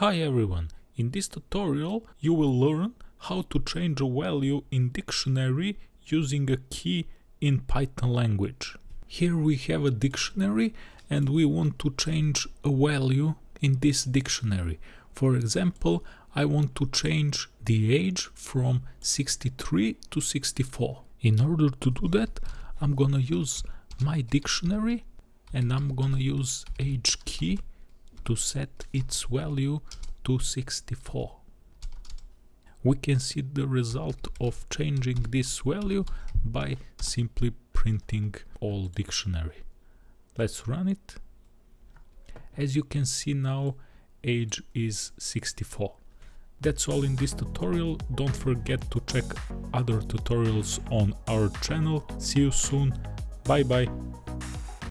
Hi everyone, in this tutorial you will learn how to change a value in dictionary using a key in Python language. Here we have a dictionary and we want to change a value in this dictionary. For example, I want to change the age from 63 to 64. In order to do that, I'm gonna use my dictionary and I'm gonna use age key to set its value to 64. We can see the result of changing this value by simply printing all dictionary. Let's run it. As you can see now, age is 64. That's all in this tutorial. Don't forget to check other tutorials on our channel. See you soon. Bye bye.